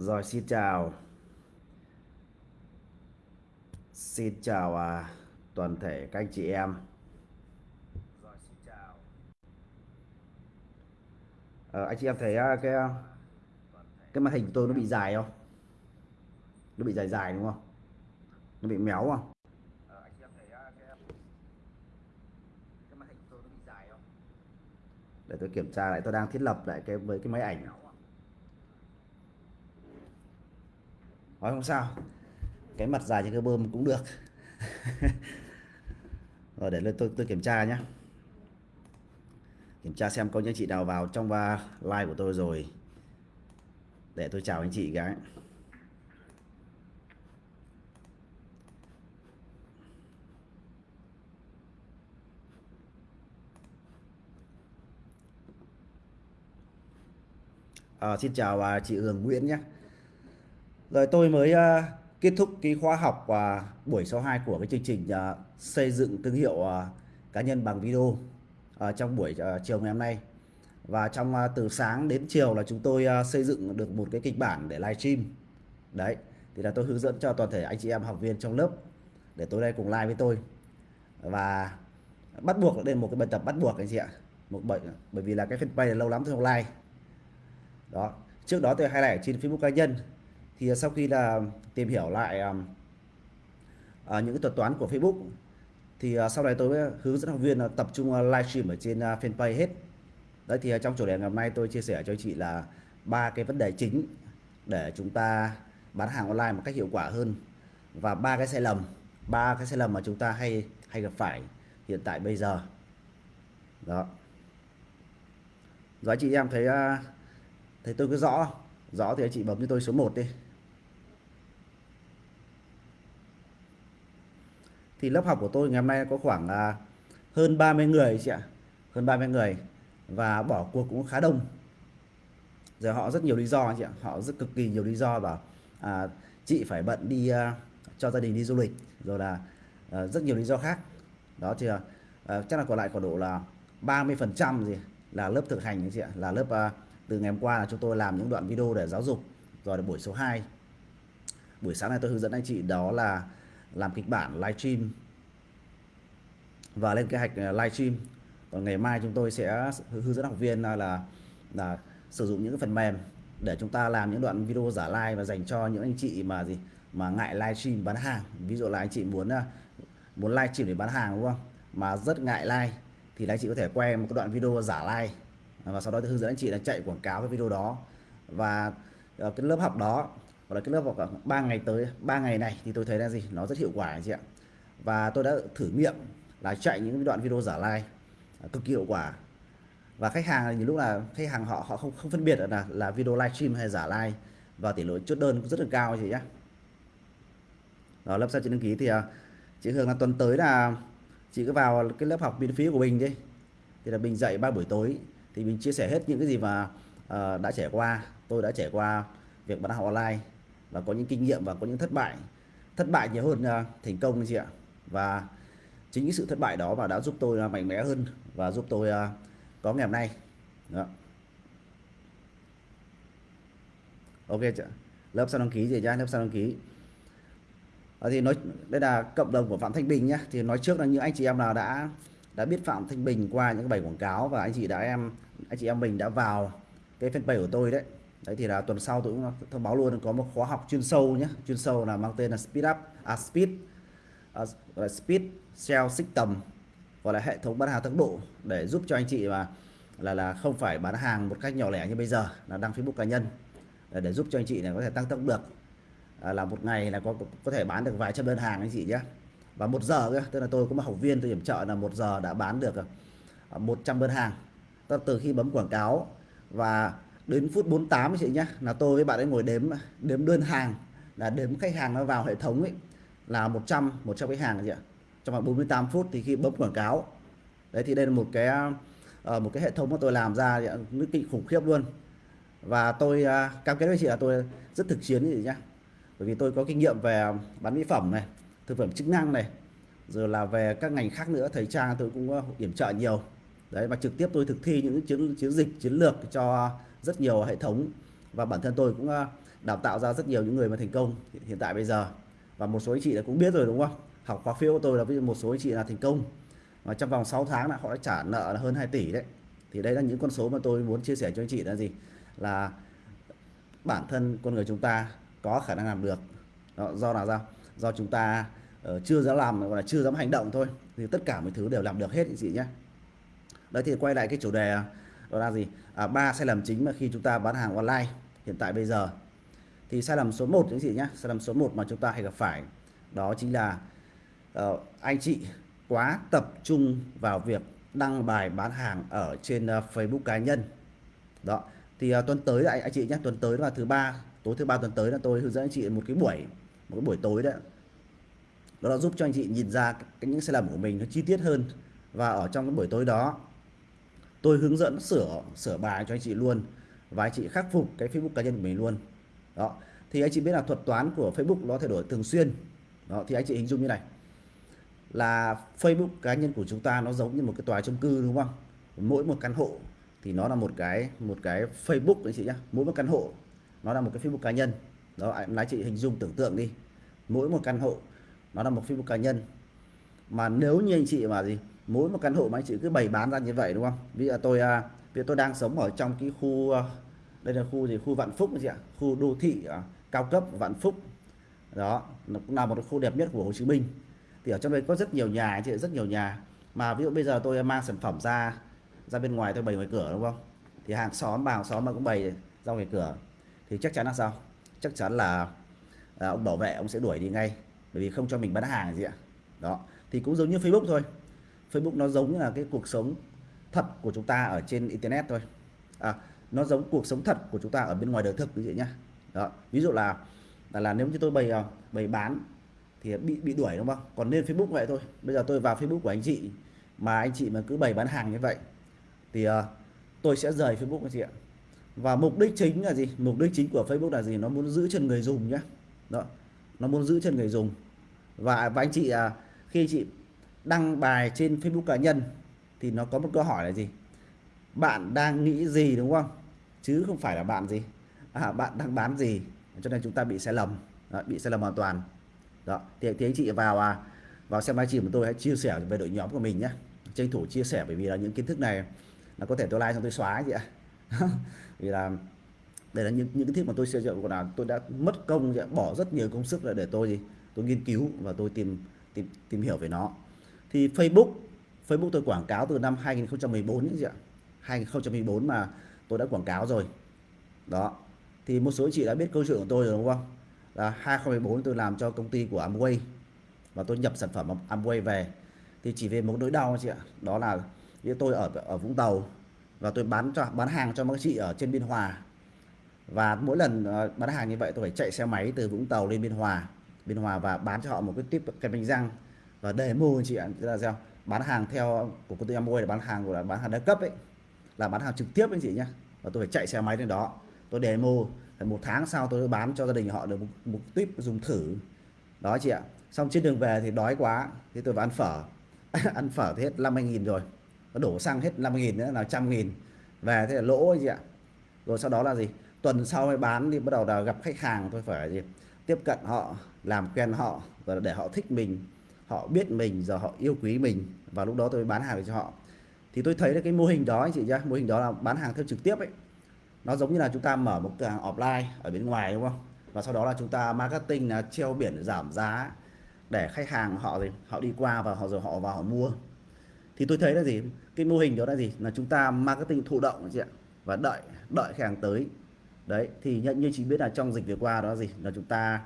Rồi xin chào Xin chào à, toàn thể các anh chị em Rồi xin chào ờ, Anh chị em thấy à, cái à, cái màn hình của tôi nó bị dài không? Nó bị dài dài đúng không? Nó bị méo không? Ờ, à, không? Để tôi kiểm tra lại tôi đang thiết lập lại cái với cái máy ảnh Nói không sao. Cái mặt dài trên cái bơm cũng được. Rồi để lên tôi tôi kiểm tra nhé kiểm tra xem có những chị nào vào trong ba like của tôi rồi. Để tôi chào anh chị cái à, xin chào à, chị Hường Nguyễn nhé rồi tôi mới uh, kết thúc cái khóa học và buổi số 2 của cái chương trình uh, xây dựng thương hiệu uh, cá nhân bằng video uh, trong buổi uh, chiều ngày hôm nay. Và trong uh, từ sáng đến chiều là chúng tôi uh, xây dựng được một cái kịch bản để live stream Đấy, thì là tôi hướng dẫn cho toàn thể anh chị em học viên trong lớp để tối nay cùng live với tôi. Và bắt buộc đây một cái bài tập bắt buộc anh chị ạ. Một bởi bởi vì là cái fanpage lâu lắm tôi không live. Đó, trước đó tôi hay lại trên Facebook cá nhân thì sau khi là tìm hiểu lại uh, những cái thuật toán của Facebook thì uh, sau này tôi hướng dẫn học viên uh, tập trung uh, livestream ở trên uh, fanpage hết. Đấy thì uh, trong chủ đề ngày hôm nay tôi chia sẻ cho chị là ba cái vấn đề chính để chúng ta bán hàng online một cách hiệu quả hơn. Và ba cái sai lầm ba cái sai lầm mà chúng ta hay hay gặp phải hiện tại bây giờ. Đó. Rồi chị em thấy uh, thấy tôi cứ rõ rõ thì anh chị bấm cho tôi số 1 đi. Thì lớp học của tôi ngày hôm nay có khoảng à, hơn 30 người chị ạ. Hơn 30 người. Và bỏ cuộc cũng khá đông. Giờ họ rất nhiều lý do chị ạ. Họ rất cực kỳ nhiều lý do bảo à, chị phải bận đi à, cho gia đình đi du lịch rồi là à, rất nhiều lý do khác. Đó thì à, à chắc là còn lại còn độ là 30 phần trăm gì là lớp thực hành chị ạ. Là lớp à, từ ngày hôm qua là chúng tôi làm những đoạn video để giáo dục. Rồi là buổi số 2 buổi sáng này tôi hướng dẫn anh chị đó là làm kịch bản livestream và lên kế hoạch ờ, live livestream còn ngày mai chúng tôi sẽ hướng dẫn học viên ờ, là là sử dụng những phần mềm để chúng ta làm những đoạn video giả live và dành cho những anh chị mà gì, mà ngại livestream bán hàng. Ví dụ là anh chị muốn ờ, muốn muốn livestream để bán hàng, đúng không? Mà rất ngại live thì anh chị có thể quay một cái đoạn video giả live và sau đó hướng dẫn anh chị là chạy quảng cáo cái video đó. Và cái lớp học đó hoặc là cái lớp học 3 ngày tới 3 ngày này thì tôi thấy là gì? Nó rất hiệu quả anh chị ạ. Và tôi đã thử nghiệm là chạy những đoạn video giả like à, cực kỳ hiệu quả. Và khách hàng nhiều lúc là khách hàng họ họ không không phân biệt là là video livestream hay giả like và tỷ lệ chốt đơn cũng rất là cao chị nhé đó lớp sao chị đăng ký thì à, chị Hương là tuần tới là chị cứ vào cái lớp học miễn phí của mình đi. Thì là mình dạy ba buổi tối. Thì mình chia sẻ hết những cái gì mà uh, đã trải qua. Tôi đã trải qua việc bán hàng online và có những kinh nghiệm và có những thất bại. Thất bại nhiều hơn à, thành công chị ạ. Và chính những sự thất bại đó mà đã giúp tôi à, mạnh mẽ hơn và giúp tôi à, có ngày hôm nay. Đó. ok chị lớp sau đăng ký gì nhá lớp sau đăng ký. À, thì nói đây là cộng đồng của phạm thanh bình nhé thì nói trước là những anh chị em nào đã đã biết phạm thanh bình qua những bài quảng cáo và anh chị đã em anh chị em mình đã vào cái fanpage của tôi đấy đấy thì là tuần sau tôi cũng thông báo luôn có một khóa học chuyên sâu nhé chuyên sâu là mang tên là speed up à, speed uh, speed sell system gọi là hệ thống bán hàng tốc độ để giúp cho anh chị mà là là không phải bán hàng một cách nhỏ lẻ như bây giờ là đăng Facebook cá nhân để, để giúp cho anh chị này có thể tăng tốc được. À, là một ngày là có có thể bán được vài trăm đơn hàng anh chị nhé và một giờ cơ tức là tôi có một học viên tôi điểm trợ là một giờ đã bán được à, 100 đơn hàng. Từ khi bấm quảng cáo và đến phút 48 chị nhé là tôi với bạn ấy ngồi đếm đếm đơn hàng là đếm khách hàng nó vào hệ thống ấy là 100 100 khách hàng chị ạ. Trong vòng 48 phút thì khi bấm quảng cáo đấy thì đây là một cái ờ, một cái hệ thống mà tôi làm ra nó kinh khủng khiếp luôn. Và tôi à, cam kết với chị là tôi rất thực chiến gì nhá. Bởi vì tôi có kinh nghiệm về bán mỹ phẩm này thực phẩm chức năng này rồi là về các ngành khác nữa thầy trang tôi cũng ờ, uh, yểm trợ nhiều. Đấy và trực tiếp tôi thực thi những chiến chiến dịch chiến lược cho rất nhiều hệ thống và bản thân tôi cũng ờ, đào tạo ra rất nhiều những người mà thành công hiện tại bây giờ. Và một số anh chị đã cũng biết rồi đúng không? Học khóa phiếu của tôi là ví dụ một số anh chị là thành công và trong vòng 6 tháng là họ đã trả nợ là hơn 2 tỷ đấy. Thì đây là những con số mà tôi muốn chia sẻ cho anh chị là gì? Là bản thân con người chúng ta có khả năng làm được. Đó, do là sao do chúng ta uh, chưa dám làm gọi là chưa dám hành động thôi. Thì tất cả mọi thứ đều làm được hết anh chị nhé. Đấy thì quay lại cái chủ đề đó là gì? À, ba sai lầm chính mà khi chúng ta bán hàng online hiện tại bây giờ. Thì sai lầm số 1 những gì nhé sai lầm số 1 mà chúng ta hay gặp phải đó chính là uh, anh chị quá tập trung vào việc đăng bài bán hàng ở trên uh, Facebook cá nhân. Đó thì uh, tuần tới anh, anh chị nhé tuần tới là thứ ba tối thứ ba tuần tới là tôi hướng dẫn anh chị một cái buổi một cái buổi tối đấy đó là giúp cho anh chị nhìn ra cái, những sai lầm của mình nó chi tiết hơn và ở trong cái buổi tối đó tôi hướng dẫn sửa sửa bài cho anh chị luôn và anh chị khắc phục cái Facebook cá nhân của mình luôn. Đó. Thì anh chị biết là thuật toán của Facebook nó thay đổi thường xuyên. Đó, thì anh chị hình dung như này. Là Facebook cá nhân của chúng ta nó giống như một cái tòa chung cư, đúng không? Mỗi một căn hộ thì nó là một cái một cái Facebook anh chị nhá. Mỗi một căn hộ nó là một cái Facebook cá nhân. Đó, anh chị hình dung tưởng tượng đi. Mỗi một căn hộ nó là một Facebook cá nhân. Mà nếu như anh chị mà gì? Mỗi một căn hộ mà anh chị cứ bày bán ra như vậy đúng không? Ví dụ tôi à, ví dụ tôi đang sống ở trong cái khu à, đây là khu gì? Khu Vạn Phúc gì ạ? Khu đô thị à, cao cấp Vạn Phúc. Đó nó cũng là một khu đẹp nhất của Hồ Chí Minh. Thì ở trong đây có rất nhiều nhà anh chị rất nhiều nhà. Mà ví dụ bây giờ tôi mang sản phẩm ra ra bên ngoài tôi bày ngoài cửa đúng không? Thì hàng xóm bà hàng xóm mà cũng bày ra ngoài cửa. Thì chắc chắn là sao? Chắc chắn là à, ông bảo vệ ông sẽ đuổi đi ngay. Bởi vì không cho mình bán hàng gì ạ. Đó thì cũng giống như Facebook thôi. Facebook nó giống như là cái cuộc sống thật của chúng ta ở trên internet thôi. À, nó giống cuộc sống thật của chúng ta ở bên ngoài đời thực quý vị nhá. Đó ví dụ là là, là nếu như tôi bày ờ, bày bán thì bị bị đuổi đúng không? Còn lên Facebook vậy thôi. Bây giờ tôi vào Facebook của anh chị mà anh chị mà cứ bày bán hàng như vậy thì uh, tôi sẽ rời Facebook anh chị ạ. Và mục đích chính là gì? Mục đích chính của Facebook là gì? Nó muốn giữ chân người dùng nhé đó nó muốn giữ chân người dùng. Và, và anh chị uh, khi chị đăng bài trên Facebook cá nhân thì nó có một câu hỏi là gì? Bạn đang nghĩ gì đúng không? Chứ không phải là bạn gì. À, bạn đang bán gì? Cho nên chúng ta bị sai lầm. Đó, bị sai lầm hoàn toàn. Đó thì, thì anh chị vào à, vào xem livestream của tôi hãy chia sẻ về đội nhóm của mình nhé tranh thủ chia sẻ bởi vì là những kiến thức này là có thể tôi like xong tôi xóa gì ạ. Vì là đây là những những cái thiết mà tôi xây dựng là tôi đã mất công bỏ rất nhiều công sức để tôi gì tôi nghiên cứu và tôi tìm tìm tìm hiểu về nó thì Facebook Facebook tôi quảng cáo từ năm 2014 những gì ạ. 2014 mà tôi đã quảng cáo rồi. Đó. Thì một số chị đã biết câu chuyện của tôi rồi, đúng không? Là 2014 tôi làm cho công ty của Amway và tôi nhập sản phẩm Amway về. Thì chỉ về một nỗi đau chị ạ. Đó là như tôi ở ở Vũng Tàu và tôi bán cho, bán hàng cho các chị ở trên Biên Hòa. Và mỗi lần ờ, bán hàng như vậy tôi phải chạy xe máy từ Vũng Tàu lên Biên Hòa. Biên Hòa và bán cho họ một cái tiếp cái bánh răng và demo chị ạ tức là sao? Bán hàng theo của công ty Amway là bán hàng của là bán hàng đa cấp ấy là bán hàng trực tiếp anh chị nhé và tôi phải chạy xe máy lên đó. Tôi demo một tháng sau tôi bán cho gia đình họ được một, một tuyếp dùng thử. Đó chị ạ. Xong trên đường về thì đói quá thì tôi vào ăn phở. Ăn phở thì hết 50.000 rồi. Nó đổ xăng hết 50.000 nữa là trăm nghìn. Về thế là lỗ chị ạ. Rồi sau đó là gì? Tuần sau mới bán thì bắt đầu là gặp khách hàng tôi phải gì? Tiếp cận họ làm quen họ và để họ thích mình họ biết mình giờ họ yêu quý mình. Và lúc đó tôi bán hàng cho họ. Thì tôi thấy là cái mô hình đó anh chị nhá, mô hình đó là bán hàng theo trực tiếp ấy. Nó giống như là chúng ta mở một cửa hàng offline ở bên ngoài, đúng không? Và sau đó là chúng ta marketing là treo biển giảm giá để khách hàng họ gì họ đi qua và họ, rồi họ vào họ mua. Thì tôi thấy là gì? Cái mô hình đó là gì? Là chúng ta marketing thụ động chị ạ, và đợi đợi khách hàng tới. Đấy, thì nhận như chị biết là trong dịch vừa qua đó là gì? Là chúng ta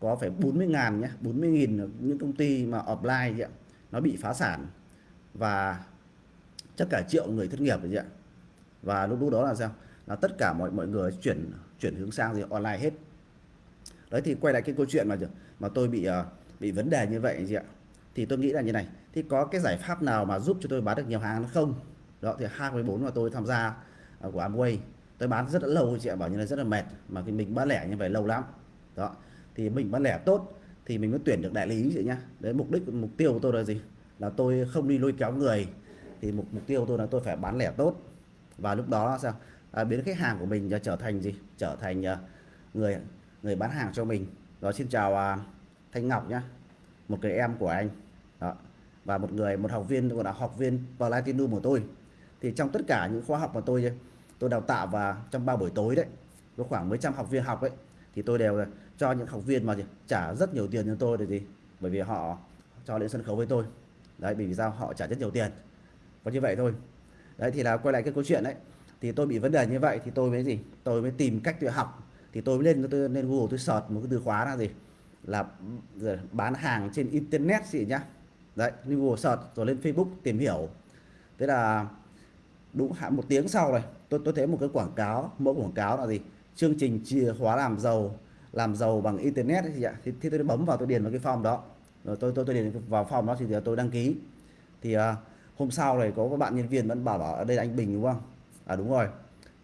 có phải 40 ngàn nhé 40 nghìn những công ty mà offline vậy ạ nó bị phá sản và chắc cả triệu người thất nghiệp vậy ạ. Và lúc lúc đó là sao? Là tất cả mọi mọi người chuyển chuyển hướng sang gì online hết. Đấy thì quay lại cái câu chuyện mà mà tôi bị uh, bị vấn đề như vậy gì ạ. Thì tôi nghĩ là như này thì có cái giải pháp nào mà giúp cho tôi bán được nhiều hàng không? Đó thì 24 mà tôi tham gia uh, của Amway tôi bán rất là lâu chị ạ bảo như là rất là mệt mà cái mình bán lẻ như vậy lâu lắm. Đó thì mình bán lẻ tốt thì mình mới tuyển được đại lý chị nhá. Đấy mục đích mục tiêu của tôi là gì? Là tôi không đi lôi kéo người thì mục mục tiêu của tôi là tôi phải bán lẻ tốt. Và lúc đó sao? À, biến khách hàng của mình trở thành gì? Trở thành uh, người người bán hàng cho mình. Đó xin chào à, Thanh Ngọc nhá. Một người em của anh. Đó. Và một người một học viên gọi là học viên Platinum của tôi. Thì trong tất cả những khóa học mà tôi tôi đào tạo và trong ba buổi tối đấy có khoảng mấy trăm học viên học ấy thì tôi đều cho những học viên mà gì trả rất nhiều tiền cho tôi để gì? Bởi vì họ cho lên sân khấu với tôi. Đấy, bởi vì sao? Họ trả rất nhiều tiền. Có như vậy thôi. Đấy, thì là quay lại cái câu chuyện đấy. Thì tôi bị vấn đề như vậy thì tôi mới gì? Tôi mới tìm cách tự học. Thì tôi mới lên, tôi lên Google, tôi search một cái từ khóa là gì? Là ừ, bán hàng trên internet gì nhá. Đấy, lên Google search rồi lên Facebook tìm hiểu. Thế là đúng hạn một tiếng sau này, tôi tôi thấy một cái quảng cáo, mẫu quảng cáo là gì? Chương trình chìa khóa làm giàu làm giàu bằng internet thì ạ. Thì, thì tôi bấm vào tôi điền vào cái form đó. Rồi tôi tôi tôi điền vào form đó thì tôi đăng ký. Thì uh, hôm sau này có các bạn nhân viên vẫn bảo bảo ở đây là anh Bình đúng không? À đúng rồi.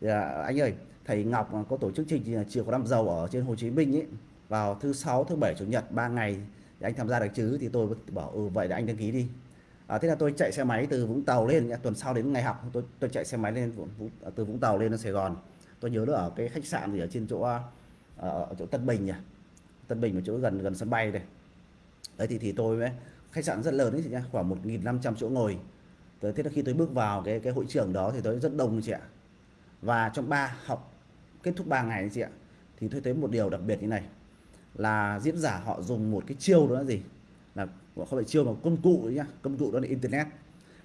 Thì, uh, anh ơi thầy Ngọc có tổ chức chương trình chìa khóa làm giàu ở trên Hồ Chí Minh ấy. Vào thứ sáu thứ bảy chủ nhật 3 ngày thì anh tham gia được chứ? Thì tôi bảo ừ vậy là anh đăng ký đi. À, thế là tôi chạy xe máy từ Vũng Tàu lên tuần sau đến ngày học tôi tôi chạy xe máy lên từ Vũng Tàu lên Sài Gòn tôi nhớ là ở cái khách sạn gì ở trên chỗ ờ, ở, chỗ Tân Bình nhỉ. Tân Bình ở chỗ gần gần sân bay này đấy thì thì tôi với khách sạn rất lớn đấy chị nhá khoảng 1.500 chỗ ngồi. Tới thế là khi tôi bước vào cái cái hội trường đó thì tôi rất đông chị ạ. Và trong ba học kết thúc 3 ngày chị ạ thì tôi thấy một điều đặc biệt như này là diễn giả họ dùng một cái chiêu đó là gì? Là không phải chiêu mà công cụ đấy nhá công cụ đó là internet.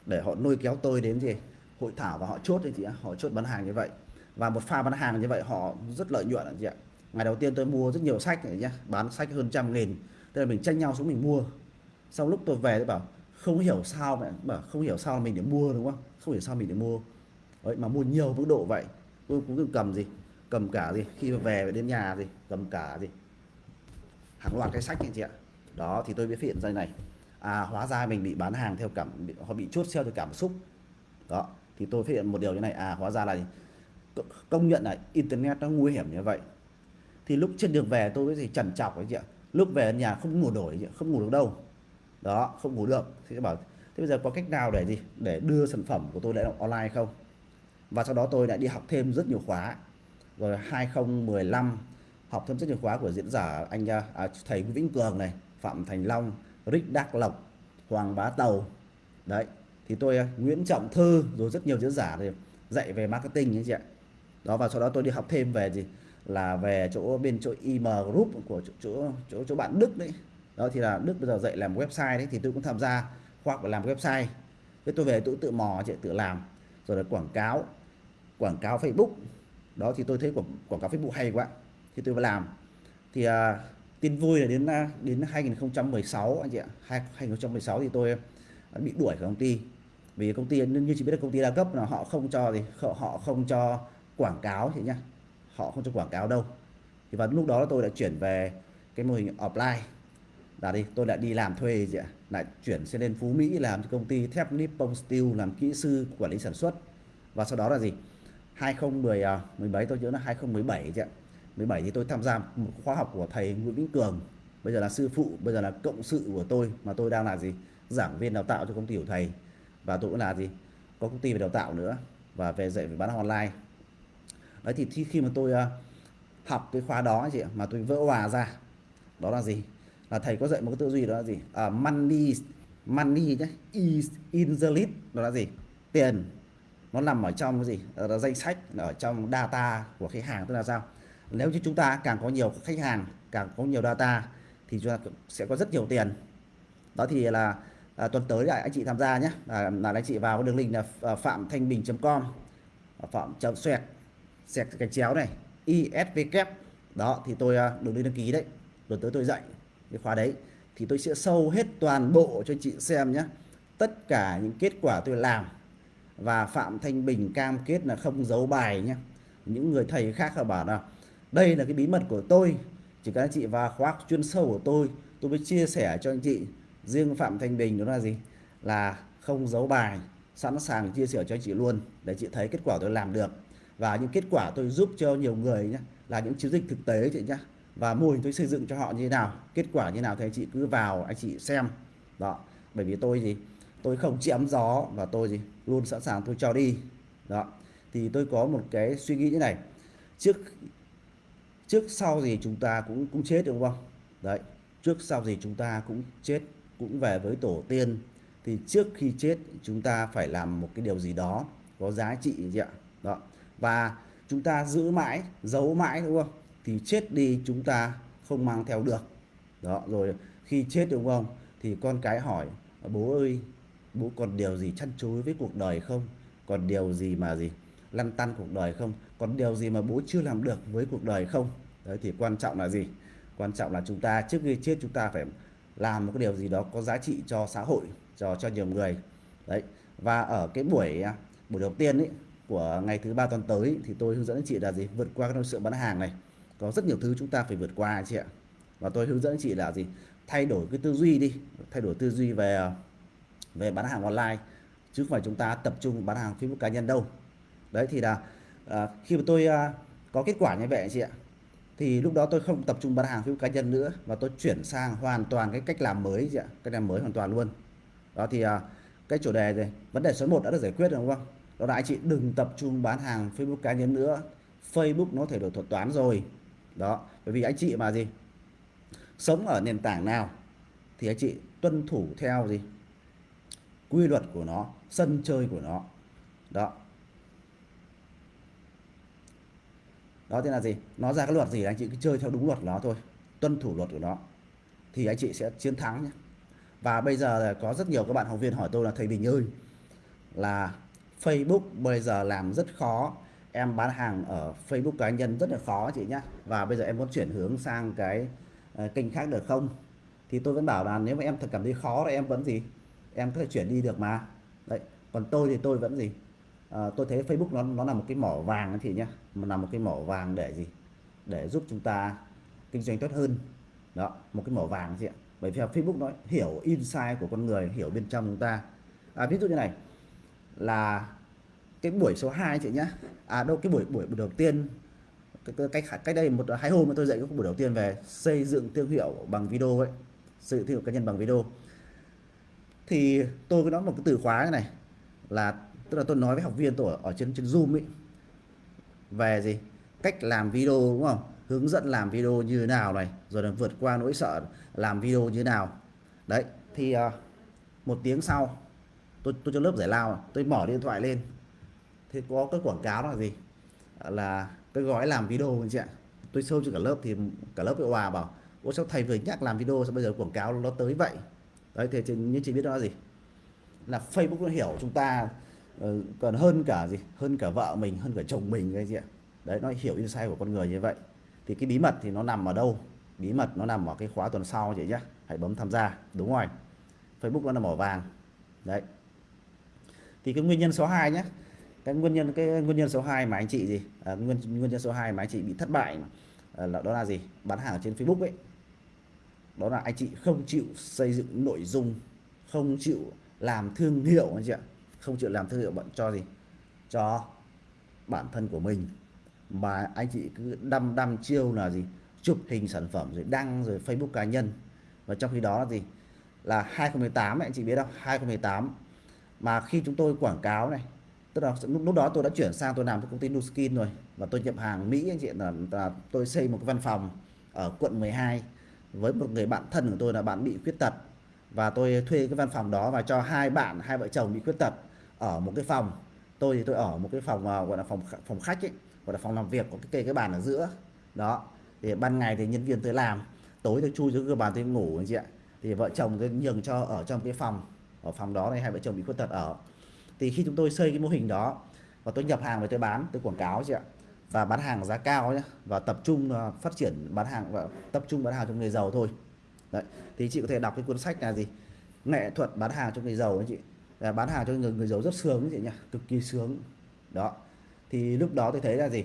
Để họ nuôi kéo tôi đến gì hội thảo và họ chốt đấy chị ạ họ chốt bán hàng như vậy và một pha bán hàng như vậy họ rất lợi nhuận chị ạ. Ngày đầu tiên tôi mua rất nhiều sách này nhá bán sách hơn trăm nghìn. Tức là mình tranh nhau xuống mình mua. Sau lúc tôi về tôi bảo không hiểu sao mà bảo không hiểu sao mình để mua đúng không? Không hiểu sao mình để mua. Đấy, mà mua nhiều mức độ vậy. Tôi cũng cầm gì cầm cả gì khi mà về đến nhà gì cầm cả gì. Hàng loạt cái sách anh chị ạ. Đó thì tôi mới hiện ra này. À hóa ra mình bị bán hàng theo cảm họ bị chốt sale theo cảm xúc. Đó thì tôi phát hiện một điều như này. À hóa ra là công nhận là internet nó nguy hiểm như vậy. Thì lúc trên đường về tôi mới trần trọc ấy chị ạ. Lúc về nhà không ngủ nổi không ngủ được đâu. Đó không ngủ được. Thì bảo thế bây giờ có cách nào để gì? Để đưa sản phẩm của tôi lại online không? Và sau đó tôi lại đi học thêm rất nhiều khóa. Rồi 2015 học thêm rất nhiều khóa của diễn giả anh à, à, thầy Vĩnh Cường này Phạm Thành Long Rick Đắc Lộc Hoàng Bá Tàu. Đấy thì tôi à, Nguyễn Trọng Thư rồi rất nhiều diễn giả thì dạy về marketing như chị ạ đó và sau đó tôi đi học thêm về gì? Là về chỗ bên chỗ IM Group của chỗ chỗ chỗ, chỗ bạn Đức đấy. Đó thì là Đức bây giờ dạy làm website đấy thì tôi cũng tham gia khoa học làm website. Thế tôi về tôi tự mò chị tự làm. Rồi là quảng cáo quảng cáo Facebook. Đó thì tôi thấy quảng, quảng cáo Facebook hay quá. Thì tôi phải làm. Thì à, tin vui là đến à, đến 2016 anh chị ạ. 2016 thì tôi bị đuổi khỏi công ty. Vì công ty như chị biết là công ty đa cấp là họ không cho gì họ không cho quảng cáo thì nhá. Họ không cho quảng cáo đâu. Thì vào lúc đó tôi đã chuyển về cái mô hình offline. Là đi, tôi lại đi làm thuê gì ạ. Lại chuyển sẽ lên Phú Mỹ làm cho công ty thép Nippon Steel, làm kỹ sư, quản lý sản xuất. Và sau đó là gì? 2010 17 à, tôi nhớ là 2017 chị ạ. 17 thì tôi tham gia một khóa học của thầy Nguyễn Vĩnh Cường. Bây giờ là sư phụ, bây giờ là cộng sự của tôi, mà tôi đang là gì? Giảng viên đào tạo cho công ty của thầy. Và tôi cũng là gì? Có công ty về đào tạo nữa. Và về dạy về bán online đấy thì khi mà tôi à, học cái khóa đó chị mà tôi vỡ hòa ra đó là gì? Là thầy có dạy một cái tư duy đó là gì? À, money money nhé is in the list đó là gì? Tiền. Nó nằm ở trong cái gì? Ờ, là danh sách ở trong data của khách hàng tức là sao? Nếu như chúng ta càng có nhiều khách hàng càng có nhiều data thì chúng ta sẽ có rất nhiều tiền. Đó thì là à, tuần tới lại anh chị tham gia nhé à, là anh chị vào đường link là à, phạm thanh bình.com phạm chấm xoẹt sẹt cái chéo này ISVK đó, thì tôi à, được đường link đăng ký đấy. Rồi tới tôi dạy cái khóa đấy. Thì tôi sẽ sâu hết toàn bộ cho chị xem nhé tất cả những kết quả tôi làm và Phạm Thanh Bình cam kết là không giấu bài nhé những người thầy khác là bảo là đây là cái bí mật của tôi. Chỉ cần anh chị vào khóa chuyên sâu của tôi tôi mới chia sẻ cho anh chị. Riêng Phạm Thanh Bình đó là gì? Là không giấu bài, sẵn sàng chia sẻ cho anh chị luôn để chị thấy kết quả tôi làm được và những kết quả tôi giúp cho nhiều người nhé là những chiến dịch thực tế chị nhé và mô hình tôi xây dựng cho họ như thế nào, kết quả như nào thì anh chị cứ vào, anh chị xem. Đó, bởi vì tôi gì tôi không chém gió và tôi gì luôn sẵn sàng tôi cho đi. Đó, thì tôi có một cái suy nghĩ như này. Trước trước sau gì chúng ta cũng cũng chết đúng không? Đấy, trước sau gì chúng ta cũng chết, cũng về với tổ tiên. Thì trước khi chết chúng ta phải làm một cái điều gì đó có giá trị gì ạ. Đó và chúng ta giữ mãi, giấu mãi đúng không? Thì chết đi chúng ta không mang theo được. Đó, rồi khi chết đúng không? Thì con cái hỏi, bố ơi, bố còn điều gì chăn chối với cuộc đời không? Còn điều gì mà gì, lăn tăn cuộc đời không? Còn điều gì mà bố chưa làm được với cuộc đời không? Đấy, thì quan trọng là gì? Quan trọng là chúng ta, trước khi chết chúng ta phải làm một cái điều gì đó có giá trị cho xã hội, cho cho nhiều người. Đấy, và ở cái buổi à, buổi đầu tiên ấy của ngày thứ ba tuần tới thì tôi hướng dẫn chị là gì? Vượt qua cái nỗi sợ bán hàng này. Có rất nhiều thứ chúng ta phải vượt qua chị ạ. Và tôi hướng dẫn chị là gì? Thay đổi cái tư duy đi. Thay đổi tư duy về về bán hàng online. Chứ không phải chúng ta tập trung bán hàng Facebook cá nhân đâu. Đấy thì là à, khi mà tôi à, có kết quả như vậy chị ạ thì lúc đó tôi không tập trung bán hàng Facebook cá nhân nữa và tôi chuyển sang hoàn toàn cái cách làm mới chị ạ. Cách làm mới hoàn toàn luôn. Đó thì à, cái chủ đề này vấn đề số 1 đã được giải quyết rồi đúng không? Đó là anh chị đừng tập trung bán hàng Facebook cá nhân nữa. Facebook nó thể đổi thuật toán rồi. Đó, bởi vì anh chị mà gì? Sống ở nền tảng nào thì anh chị tuân thủ theo gì? Quy luật của nó, sân chơi của nó. Đó. Đó thì là gì? Nó ra cái luật gì? Anh chị cứ chơi theo đúng luật nó thôi. Tuân thủ luật của nó. Thì anh chị sẽ chiến thắng nhé. Và bây giờ có rất nhiều các bạn học viên hỏi tôi là, thầy Bình ơi, là Facebook bây giờ làm rất khó. Em bán hàng ở Facebook cá nhân rất là khó chị nhé và bây giờ em muốn chuyển hướng sang cái uh, kênh khác được không? Thì tôi vẫn bảo là nếu mà em thật cảm thấy khó thì em vẫn gì? Em có thể chuyển đi được mà. Đấy còn tôi thì tôi vẫn gì? À, tôi thấy Facebook nó nó là một cái mỏ vàng chị nhé mà là một cái mỏ vàng để gì? Để giúp chúng ta kinh doanh tốt hơn. Đó một cái mỏ vàng chị ạ. Bởi vì Facebook nó hiểu insight của con người hiểu bên trong chúng ta. À, ví dụ như này là cái buổi số 2 chị nhá. À đâu cái buổi buổi, đầu tiên cách cách đây một hai hôm tôi dạy cái buổi đầu tiên về xây dựng thương hiệu bằng video ấy xây dựng thương hiệu cá nhân bằng video. Thì tôi có nói một cái từ khóa này, này là tức là tôi nói với học viên tôi ở, ở trên trên zoom ấy về gì? Cách làm video đúng không? Hướng dẫn làm video như thế nào này rồi là vượt qua nỗi sợ làm video như thế nào. Đấy thì uh, một tiếng sau tôi tôi cho lớp giải lao tôi mở điện thoại lên thế có cái quảng cáo là gì? Là cái gói làm video anh chị ạ. Tôi sâu cho cả lớp thì cả lớp bị hòa bảo ôi sao thầy vừa nhắc làm video sao bây giờ quảng cáo nó tới vậy? Đấy thì như chị biết đó là gì? Là Facebook nó hiểu chúng ta ờ, còn hơn cả gì? Hơn cả vợ mình, hơn cả chồng mình cái gì ạ. Đấy, nó hiểu insight của con người như vậy. Thì cái bí mật thì nó nằm ở đâu? Bí mật nó nằm ở cái khóa tuần sau chị nhé hãy bấm tham gia, đúng rồi. Facebook nó là mỏ vàng. Đấy. Thì cái nguyên nhân số 2 nhé cái nguyên nhân cái nguyên nhân số 2 mà anh chị gì? À, nguyên nguyên nhân số 2 mà anh chị bị thất bại à, là đó là gì? Bán hàng trên Facebook ấy. Đó là anh chị không chịu xây dựng nội dung không chịu làm thương hiệu anh chị ạ. Không chịu làm thương hiệu bạn cho gì? Cho bản thân của mình. Mà anh chị cứ đăm đăm chiêu là gì? Chụp hình sản phẩm rồi đăng rồi Facebook cá nhân. Và trong khi đó là gì? Là 2018 anh chị biết không? 2018 mà khi chúng tôi quảng cáo này tức là lúc, lúc đó tôi đã chuyển sang tôi làm với công ty Nuskin rồi. Và tôi nhập hàng Mỹ anh chị là, là tôi xây một cái văn phòng ở quận 12 với một người bạn thân của tôi là bạn bị khuyết tật. Và tôi thuê cái văn phòng đó và cho hai bạn hai vợ chồng bị khuyết tật ở một cái phòng. Tôi thì tôi ở một cái phòng à, gọi là phòng phòng khách ấy gọi là phòng làm việc có cái cây cái bàn ở giữa. Đó thì ban ngày thì nhân viên tôi làm tối tôi chui xuống cái bàn tôi ngủ anh chị ạ. Thì vợ chồng tôi nhường cho ở trong cái phòng ở phòng đó này hai vợ chồng bị khuyết tật ở thì khi chúng tôi xây cái mô hình đó, và tôi nhập hàng và tôi bán, tôi quảng cáo chị ạ, và bán hàng giá cao nhé và tập trung ờ, phát triển bán hàng và tập trung bán hàng cho người giàu thôi. Đấy, thì chị có thể đọc cái cuốn sách là gì? Nghệ thuật bán hàng cho người giàu anh chị. Là bán hàng cho người người giàu rất sướng chị nhỉ cực kỳ sướng. Đó, thì lúc đó tôi thấy là gì?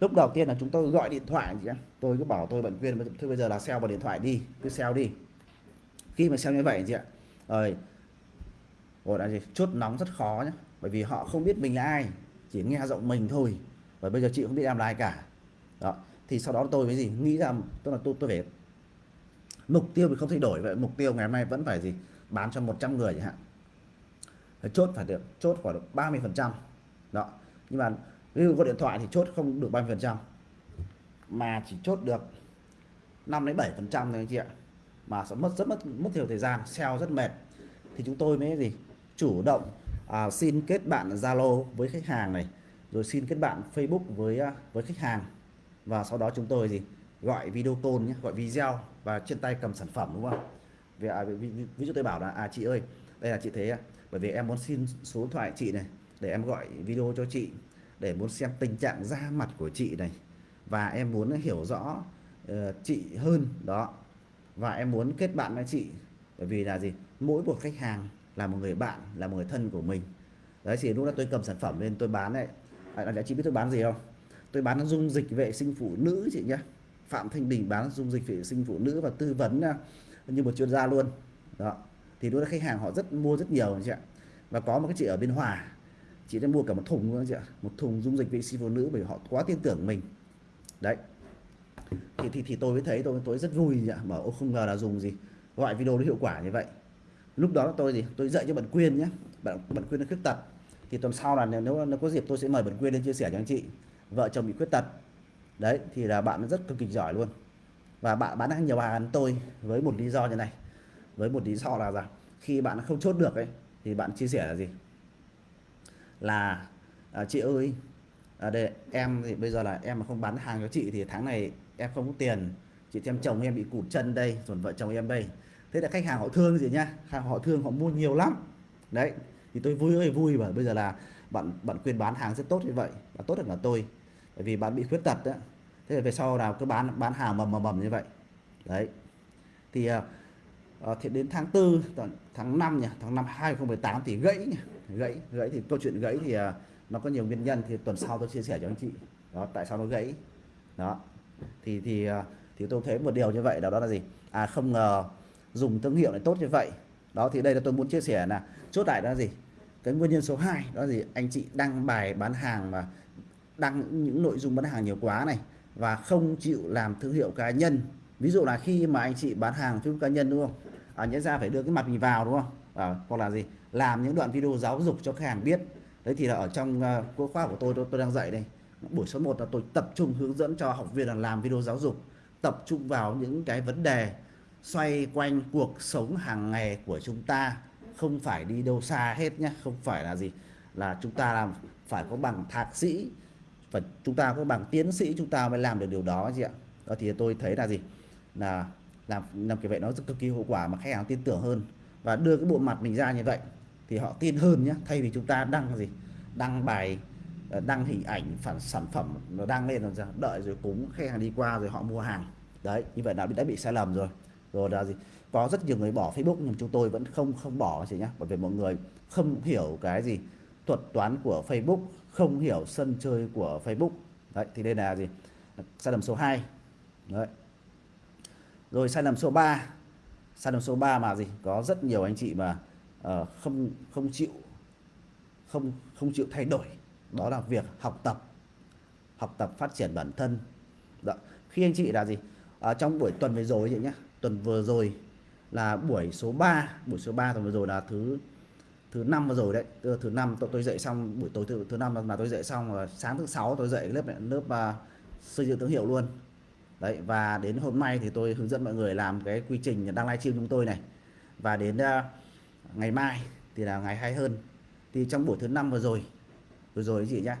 Lúc đầu tiên là chúng tôi gọi điện thoại chị tôi cứ bảo tôi bận viên thôi bây giờ là sell vào điện thoại đi, cứ sell đi. Khi mà sell như vậy chị ạ, rồi gọi là gì chốt nóng rất khó nhé bởi vì họ không biết mình là ai, chỉ nghe giọng mình thôi. Và bây giờ chị không biết em là ai cả. Đó, thì sau đó tôi mới gì, nghĩ rằng tức là tôi tôi phải mục tiêu thì không thay đổi, vậy mục tiêu ngày hôm nay vẫn phải gì, bán cho 100 người chẳng hạn. Chốt phải được, chốt khoảng được 30 phần trăm. Đó, nhưng mà ví dụ có điện thoại thì chốt không được 30 phần trăm. Mà chỉ chốt được 5 đến 7 phần trăm thôi anh chị ạ. Mà sẽ mất, rất mất mất nhiều thời gian, sale rất mệt. Thì chúng tôi mới gì chủ động à, xin kết bạn Zalo với khách hàng này rồi xin kết bạn Facebook với à, với khách hàng. Và sau đó chúng tôi gì gọi video call nhé gọi video và trên tay cầm sản phẩm đúng không? Vì, à, ví, ví, ví dụ tôi bảo là à chị ơi đây là chị thế bởi vì em muốn xin số điện thoại chị này để em gọi video cho chị để muốn xem tình trạng da mặt của chị này. Và em muốn hiểu rõ uh, chị hơn đó. Và em muốn kết bạn với chị bởi vì là gì? Mỗi một khách hàng là một người bạn là một người thân của mình. Đấy thì lúc đó tôi cầm sản phẩm lên tôi bán đấy, à, đã chị biết tôi bán gì không? Tôi bán dung dịch vệ sinh phụ nữ chị nhé Phạm Thanh Bình bán dung dịch vệ sinh phụ nữ và tư vấn à, như một chuyên gia luôn. Đó. Thì lúc đó khách hàng họ rất mua rất nhiều chị ạ. Và có một cái chị ở bên Hòa. Chị đã mua cả một thùng luôn chị ạ. Một thùng dung dịch vệ sinh phụ nữ bởi họ quá tin tưởng mình. Đấy. Thì thì, thì tôi mới thấy tôi tôi rất vui ạ bảo ô không ngờ là dùng gì. Gọi video nó hiệu quả như vậy lúc đó tôi gì tôi dạy cho bạn quyên nhé. Bạn bạn quyên nó khuyết tật. Thì tuần sau là nếu nó có dịp tôi sẽ mời bạn quyên lên chia sẻ cho anh chị. Vợ chồng bị khuyết tật. Đấy thì là bạn rất cực kỳ giỏi luôn. Và bạn bán hàng nhiều hàng tôi với một lý do như này. Với một lý do là rằng khi bạn không chốt được ấy thì bạn chia sẻ là gì? Là à, chị ơi à, đây em thì bây giờ là em mà không bán hàng cho chị thì tháng này em không có tiền. Chị xem chồng em bị cụt chân đây rồi vợ chồng em đây thế là khách hàng họ thương gì nhá? Hàng họ thương họ mua nhiều lắm. Đấy thì tôi vui ơi vui và bây giờ là bạn bạn quyền bán hàng rất tốt như vậy và tốt hơn là tôi. Bởi vì bạn bị khuyết tật đó thế là về sau nào cứ bán bán hàng mầm mầm mầm như vậy. Đấy. Thì uh, thì đến tháng 4 tháng 5 nhỉ tháng 5 2018 thì gãy nhỉ? gãy gãy thì câu chuyện gãy thì uh, nó có nhiều nguyên nhân thì tuần sau tôi chia sẻ cho anh chị. Đó tại sao nó gãy? Đó. Thì thì uh, thì tôi thấy một điều như vậy đó, đó là gì? À không ngờ dùng thương hiệu này tốt như vậy. Đó thì đây là tôi muốn chia sẻ là chốt lại đó là gì? Cái nguyên nhân số 2 đó là gì? Anh chị đăng bài bán hàng và đăng những nội dung bán hàng nhiều quá này và không chịu làm thương hiệu cá nhân. Ví dụ là khi mà anh chị bán hàng thương cá nhân đúng không? À, nhớ ra phải đưa cái mặt mình vào đúng không? À, hoặc là gì? Làm những đoạn video giáo dục cho khách hàng biết. Đấy thì là ở trong uh, khóa của tôi, tôi tôi đang dạy đây. Buổi số 1 là tôi tập trung hướng dẫn cho học viên là làm video giáo dục tập trung vào những cái vấn đề xoay quanh cuộc sống hàng ngày của chúng ta. Không phải đi đâu xa hết nhé, không phải là gì, là chúng ta làm, phải có bằng thạc sĩ và chúng ta có bằng tiến sĩ chúng ta mới làm được điều đó chị ạ. Đó thì tôi thấy là gì? Là làm làm kiểu vậy nó rất cực kỳ hiệu quả mà khách hàng tin tưởng hơn. Và đưa cái bộ mặt mình ra như vậy thì họ tin hơn nhé, thay vì chúng ta đăng gì? Đăng bài ờ, đăng hình ảnh, phản, sản phẩm nó đăng lên rồi đợi rồi cúng, khách hàng đi qua rồi họ mua hàng. Đấy, như vậy đã bị đã bị sai lầm rồi rồi là gì? Có rất nhiều người bỏ Facebook nhưng chúng tôi vẫn không không bỏ chị nhé bởi vì mọi người không hiểu cái gì? Thuật toán của Facebook không hiểu sân chơi của Facebook. Đấy thì đây là gì? Sai lầm số 2 đấy. Rồi sai lầm số 3 sai lầm số 3 mà gì? Có rất nhiều anh chị mà uh, không không chịu không không chịu thay đổi. Đó là việc học tập. Học tập phát triển bản thân. Đó. khi anh chị là gì? À, trong buổi tuần vừa rồi chị nhé tuần vừa rồi là buổi số 3 buổi số 3 tuần vừa rồi là thứ thứ năm vừa rồi đấy. Thứ, thứ năm tôi, tôi dậy xong buổi tối thứ thứ năm là tôi dậy xong và sáng thứ sáu tôi dậy lớp lớp uh, xây dựng thương hiệu luôn. Đấy và đến hôm nay thì tôi hướng dẫn mọi người làm cái quy trình đăng livestream chúng tôi này. Và đến uh, ngày mai thì là ngày hay hơn. Thì trong buổi thứ năm vừa rồi vừa rồi gì nhá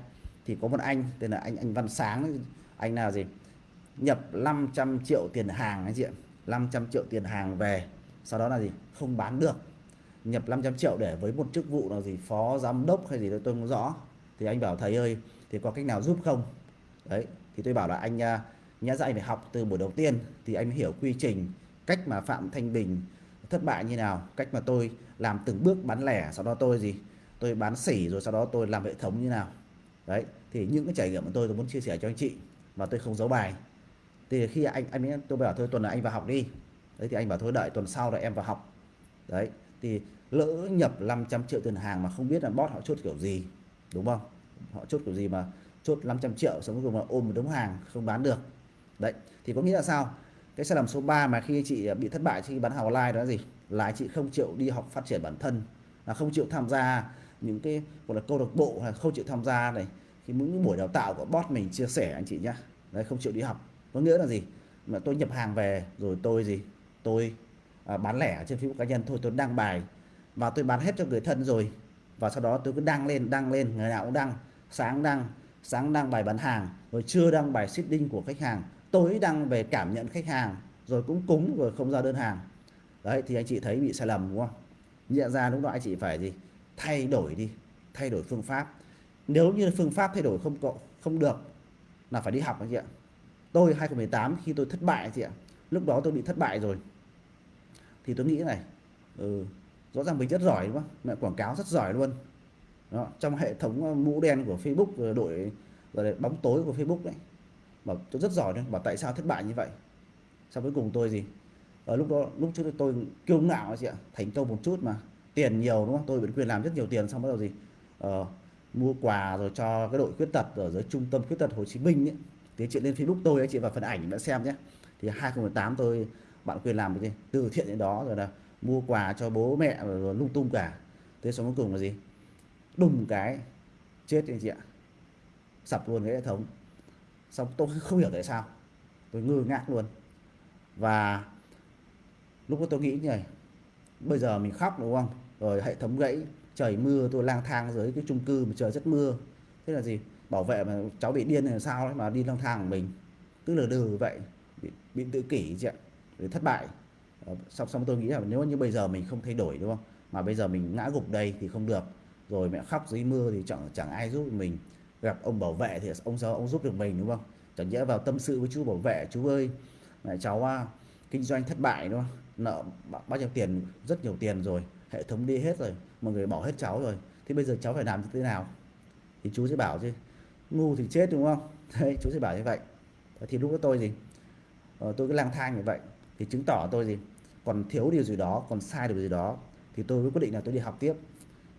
thì có một anh tên là anh anh Văn Sáng anh là gì? Nhập 500 triệu tiền hàng anh chị ạ. 500 triệu tiền hàng về, sau đó là gì? Không bán được. Nhập 500 triệu để với một chức vụ là gì? Phó giám đốc hay gì đó, tôi không rõ. Thì anh bảo, thầy ơi, thì có cách nào giúp không? Đấy, thì tôi bảo là anh à, nhã dạy phải học từ buổi đầu tiên, thì anh hiểu quy trình, cách mà Phạm Thanh Bình thất bại như nào, cách mà tôi làm từng bước bán lẻ, sau đó tôi gì? Tôi bán sỉ rồi sau đó tôi làm hệ thống như nào. Đấy, thì những cái trải nghiệm của tôi tôi muốn chia sẻ cho anh chị và tôi không giấu bài thì khi anh anh ấy, tôi bảo thôi, tuần này anh vào học đi. Đấy, thì anh bảo thôi, đợi tuần sau rồi em vào học. Đấy, thì lỡ nhập 500 triệu tiền hàng mà không biết là bot họ chốt kiểu gì, đúng không? Họ chốt kiểu gì mà chốt 500 triệu xong cuối cùng là ôm một đống hàng không bán được. Đấy, thì có nghĩa là sao? Cái sai lầm số 3 mà khi chị bị thất bại khi bán hàng online đó là gì? Là chị không chịu đi học phát triển bản thân, là không chịu tham gia những cái, gọi là, câu lạc bộ hay không chịu tham gia này. Khi những buổi đào tạo của bot mình chia sẻ anh chị nhá. Đấy, không chịu đi học có nghĩa là gì? Mà tôi nhập hàng về rồi tôi gì? Tôi à, bán lẻ trên Facebook cá nhân. Thôi tôi đăng bài và tôi bán hết cho người thân rồi. Và sau đó tôi cứ đăng lên đăng lên ngày nào cũng đăng. Sáng đăng sáng đăng bài bán hàng rồi chưa đăng bài shipping của khách hàng. Tối đăng về cảm nhận khách hàng rồi cũng cúng rồi không ra đơn hàng. Đấy thì anh chị thấy bị sai lầm đúng không? Nhận ra lúc đó anh chị phải gì? Thay đổi đi thay đổi phương pháp. Nếu như phương pháp thay đổi không có không được là phải đi học anh chị ạ tôi 2018 khi tôi thất bại chị ạ lúc đó tôi bị thất bại rồi. Thì tôi nghĩ này ừ, rõ ràng mình rất giỏi đúng không? Mẹ quảng cáo rất giỏi luôn. Đó, trong hệ thống ờ, mũ đen của Facebook đội rồi bóng tối của Facebook đấy. Bảo tôi rất giỏi đấy bảo tại sao thất bại như vậy? Sau cuối cùng tôi gì? Ở lúc đó lúc trước tôi kiêu ngạo chị ạ thành công một chút mà tiền nhiều đúng không? Tôi vẫn quyền làm rất nhiều tiền xong bắt đầu gì? Ờ, mua quà rồi cho cái đội khuyết tật ở dưới trung tâm khuyết tật Hồ Chí Minh ấy thì chị lên Facebook tôi anh chị vào phần ảnh bạn xem nhé. Thì 2018 tôi, bạn quyền làm cái gì từ thiện đến đó, rồi là mua quà cho bố mẹ rồi lung tung cả. Thế xong cuối cùng là gì? Đùng cái, chết anh chị ạ. Sập luôn cái hệ thống. Xong tôi không hiểu tại sao. Tôi ngơ ngác luôn. Và lúc đó tôi nghĩ như này bây giờ mình khóc đúng không? Rồi hệ thống gãy, trời mưa, tôi lang thang dưới cái chung cư mà trời rất mưa. Thế là gì? Bảo vệ mà cháu bị điên là sao ấy mà đi lang thang của mình. Cứ lờ đừ vậy bị, bị tự kỷ chị ạ để thất bại. Ờ, xong xong tôi nghĩ là nếu như bây giờ mình không thay đổi đúng không? Mà bây giờ mình ngã gục đây thì không được. Rồi mẹ khóc dưới mưa thì chẳng chẳng ai giúp mình. Gặp ông bảo vệ thì ông sao ông giúp được mình đúng không? Chẳng nhẽ vào tâm sự với chú bảo vệ chú ơi mẹ cháu à, kinh doanh thất bại đúng không? Nợ bao nhiêu tiền rất nhiều tiền rồi hệ thống đi hết rồi mọi người bỏ hết cháu rồi. Thì bây giờ cháu phải làm như thế nào? Thì chú sẽ bảo chứ ngu thì chết đúng không? Đấy chú sẽ bảo như vậy. Thì lúc đó tôi gì ờ, tôi cứ lang thang như vậy thì chứng tỏ tôi gì còn thiếu điều gì đó còn sai điều gì đó thì tôi mới quyết định là tôi đi học tiếp.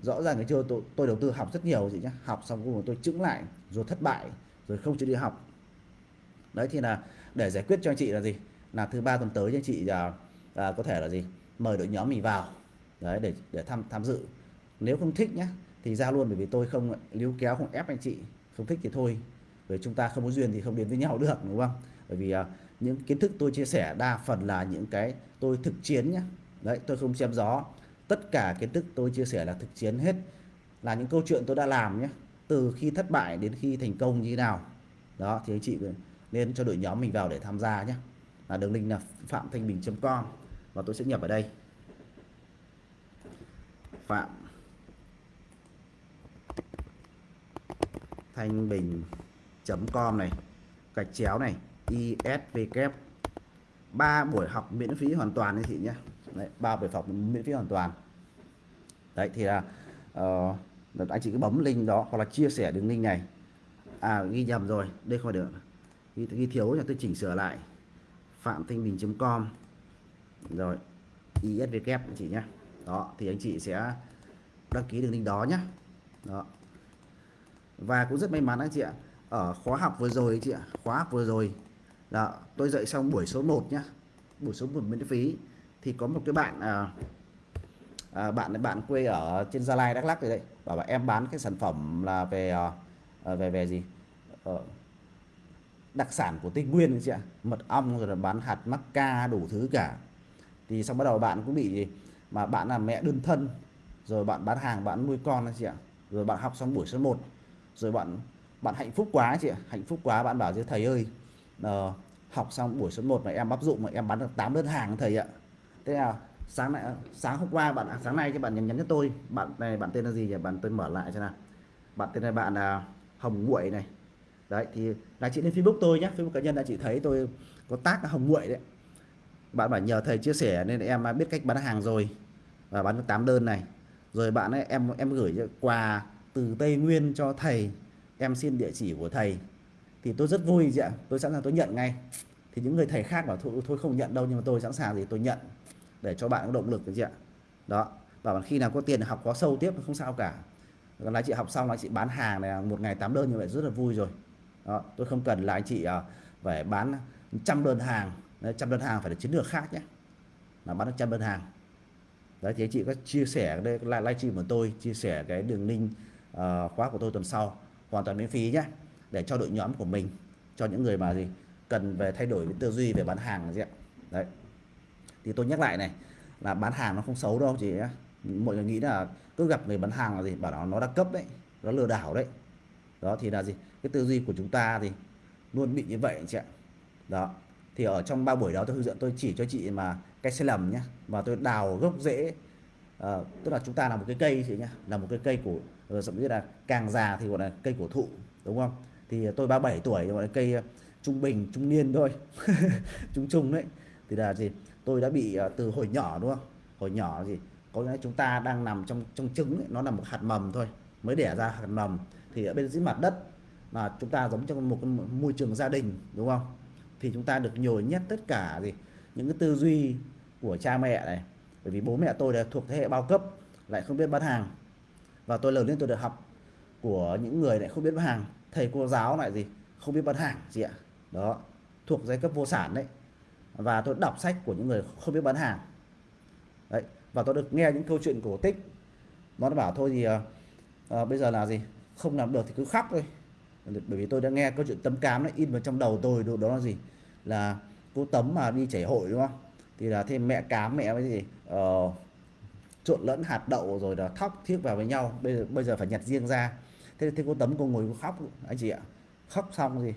Rõ ràng cái chưa tôi, tôi đầu tư học rất nhiều gì nhá. Học xong cuối cùng tôi chững lại rồi thất bại rồi không chịu đi học. Đấy thì là để giải quyết cho anh chị là gì? Là thứ ba tuần tới cho anh chị là à, có thể là gì? Mời đội nhóm mình vào. Đấy để để tham tham dự. Nếu không thích nhá thì ra luôn bởi vì tôi không níu kéo không ép anh chị không thích thì thôi. Về chúng ta không có duyên thì không đến với nhau được, đúng không? Bởi vì à, những kiến thức tôi chia sẻ đa phần là những cái tôi thực chiến nhé đấy, tôi không xem gió. Tất cả kiến thức tôi chia sẻ là thực chiến hết. Là những câu chuyện tôi đã làm nhé từ khi thất bại đến khi thành công như thế nào. Đó, thì anh chị nên cho đội nhóm mình vào để tham gia nhé là đường link là phạm thanh bình.com và tôi sẽ nhập ở đây. Phạm thanh bình.com này gạch chéo này ISVK ba buổi học miễn phí hoàn toàn anh chị nhé. Đấy ba buổi học miễn phí hoàn toàn. Đấy thì là uh, anh chị cứ bấm link đó hoặc là chia sẻ đường link này. À ghi nhầm rồi đây không phải được ghi, ghi thiếu là tôi chỉnh sửa lại. Phạm thanh bình.com rồi ISVK anh chị nhé. Đó thì anh chị sẽ đăng ký đường link đó nhé đó và cũng rất may mắn anh chị ạ. Ở khóa học vừa rồi anh chị ạ khóa học vừa rồi. Là tôi dạy xong buổi số 1 nhá. Buổi số 1 miễn phí. Thì có một cái bạn à, à, bạn bạn quê ở trên Gia Lai Đắk Lắk rồi đấy. Bảo là em bán cái sản phẩm là về à, à, về về gì? Ờ, đặc sản của Tây Nguyên anh chị ạ. Mật ong rồi là bán hạt mắc ca đủ thứ cả. Thì xong bắt đầu bạn cũng bị mà bạn là mẹ đơn thân. Rồi bạn bán hàng bạn nuôi con anh chị ạ. Rồi bạn học xong buổi số 1 rồi bạn bạn hạnh phúc quá chị ạ. Hạnh phúc quá bạn bảo chứ thầy ơi uh, học xong buổi số 1 mà em áp dụng mà em bán được 8 đơn hàng thầy ạ. Thế nào sáng nay sáng hôm qua bạn à, sáng nay cho bạn nhắn nhắn cho tôi. Bạn này bạn tên là gì nhỉ? Bạn tôi mở lại cho nào. Bạn tên là bạn là hồng nguội này. Đấy thì là chị lên facebook tôi nhé facebook cá nhân là chị thấy tôi có tác là hồng nguội đấy. Bạn bảo nhờ thầy chia sẻ nên em biết cách bán hàng rồi và bán được 8 đơn này. Rồi bạn ấy em em gửi quà từ Tây Nguyên cho thầy. Em xin địa chỉ của thầy. Thì tôi rất vui chị ạ. Tôi sẵn sàng tôi nhận ngay. Thì những người thầy khác bảo thôi, thôi không nhận đâu nhưng mà tôi sẵn sàng thì tôi nhận để cho bạn có động lực chị ạ. Đó. Và khi nào có tiền học có sâu tiếp không sao cả. Còn là chị học xong là chị bán hàng này một ngày 8 đơn như vậy rất là vui rồi. Đó, tôi không cần là anh chị à, phải bán trăm đơn hàng. Trăm đơn hàng phải là chiến lược khác nhé. Là bán được trăm đơn hàng. Đấy thì anh chị có chia sẻ đây live stream của tôi chia sẻ cái đường link uh, khóa của tôi tuần sau. Hoàn toàn miễn phí nhé để cho đội nhóm của mình cho những người mà gì cần về thay đổi cái tư duy về bán hàng gì ạ. Đấy. Thì tôi nhắc lại này là bán hàng nó không xấu đâu chị nhé. Mọi người nghĩ là cứ gặp người bán hàng là gì bảo nó nó đa cấp đấy nó lừa đảo đấy. Đó thì là gì cái tư duy của chúng ta thì luôn bị như vậy chị ạ. Đó. Thì ở trong ba buổi đó tôi hướng dẫn tôi chỉ cho chị mà cái sai lầm nhé và tôi đào gốc rễ. À, tức là chúng ta là một cái cây chị nhé là một cái cây của rồi thậm chí là càng già thì gọi là cây cổ thụ đúng không? Thì tôi 37 tuổi gọi là cây ờ, trung bình trung niên thôi trung trung đấy. Thì là gì? Tôi đã bị ờ, từ hồi nhỏ đúng không? Hồi nhỏ gì có nghĩa chúng ta đang nằm trong trong trứng ấy, nó là một hạt mầm thôi mới đẻ ra hạt mầm. Thì ở bên dưới mặt đất mà chúng ta giống trong một môi trường gia đình đúng không? Thì chúng ta được nhồi nhét tất cả gì những cái tư duy của cha mẹ này. Bởi vì bố mẹ tôi là thuộc thế hệ bao cấp lại không biết bán hàng và tôi lớn lên tôi được học của những người lại không biết bán hàng. Thầy cô giáo lại gì? Không biết bán hàng gì ạ. Đó thuộc giai cấp vô sản đấy. Và tôi đọc sách của những người không biết bán hàng. Đấy và tôi được nghe những câu chuyện cổ tích. Nó bảo thôi thì à, à, bây giờ là gì? Không làm được thì cứ khóc thôi. Bởi vì tôi đã nghe câu chuyện tấm cám nó in vào trong đầu tôi đó là gì? Là cô tấm mà đi chảy hội đúng không? Thì là thêm mẹ cám mẹ cái gì? Ờ, trộn lẫn hạt đậu rồi là thóc thiếc vào với nhau. Bây giờ bây giờ phải nhặt riêng ra. Thế thì cô tấm cô ngồi cô khóc, anh chị ạ. Khóc xong gì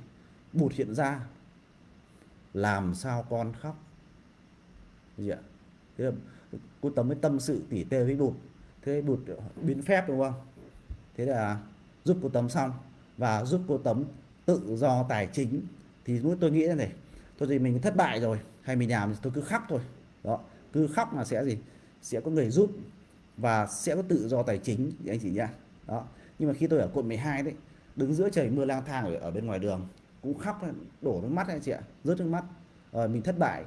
bụt hiện ra. Làm sao con khóc? Gì ạ. Thế là cô tấm mới tâm sự tỉ tê với bụt. Thế bụt biến phép, đúng không? Thế là giúp cô tấm xong. Và giúp cô tấm tự do tài chính. Thì lúc tôi nghĩ là này thôi thì mình thất bại rồi. Hay mình làm tôi cứ khóc thôi. Đó, cứ khóc là sẽ gì? Sẽ có người giúp và sẽ có tự do tài chính anh chị nhá. Đó. Nhưng mà khi tôi ở quận 12 đấy đứng giữa trời mưa lang thang ở, ở bên ngoài đường cũng khóc đổ nước mắt anh chị ạ rớt nước mắt. Rồi mình thất bại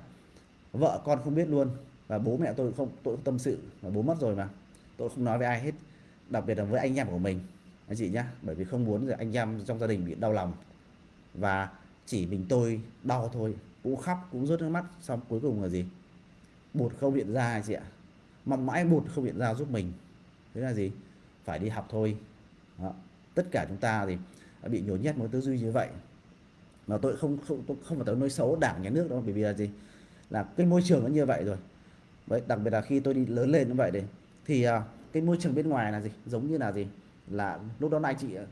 vợ con không biết luôn và bố mẹ tôi không tôi tâm sự mà bố mất rồi mà. Tôi không nói với ai hết đặc biệt là với anh em của mình anh chị nhá. Bởi vì không muốn anh em trong gia đình bị đau lòng và chỉ mình tôi đau thôi cũng khóc cũng rớt nước mắt xong cuối cùng là gì? Bột không hiện ra anh chị ạ mong mãi bụt không hiện ra giúp mình. Thế là gì? Phải đi học thôi. Đó. tất cả chúng ta thì bị nhồi nhét một tư duy như vậy. Mà tôi không không tôi không phải tới nói xấu đảng nhà nước đâu bởi vì là gì? Là cái môi trường nó như vậy rồi. Đấy, đặc biệt là khi tôi đi lớn lên như vậy đấy thì uh, cái môi trường bên ngoài là gì? Giống như là gì? Là lúc đó anh chị à,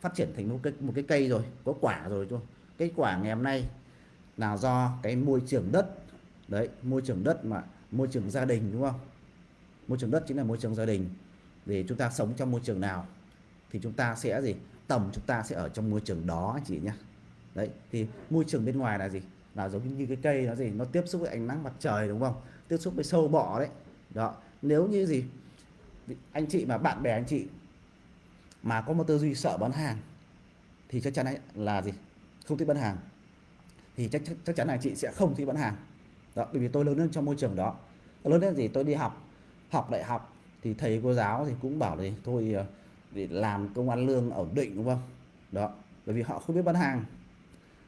phát triển thành một cái một cái cây rồi có quả rồi thôi cái quả ngày hôm nay là do cái môi trường đất. Đấy môi trường đất mà môi trường gia đình đúng không? Môi trường đất chính là môi trường gia đình. Để chúng ta sống trong môi trường nào thì chúng ta sẽ gì? Tầm chúng ta sẽ ở trong môi trường đó anh chị nhé đấy thì môi trường bên ngoài là gì? Là giống như cái cây nó gì? Nó tiếp xúc với ánh nắng mặt trời đúng không? Tiếp xúc với sâu bọ đấy. Đó nếu như gì? Anh chị mà bạn bè anh chị mà có một tư duy sợ bán hàng thì chắc chắn là gì? Không thích bán hàng. Thì chắc, chắc, chắc chắn là chị sẽ không thích bán hàng. Đó bởi vì tôi lớn lên trong môi trường đó. Lớn lên gì tôi đi học học đại học, thì thầy cô giáo thì cũng bảo là thôi ờ, để làm công ăn lương ổn định, đúng không? Đó, bởi vì họ không biết bán hàng.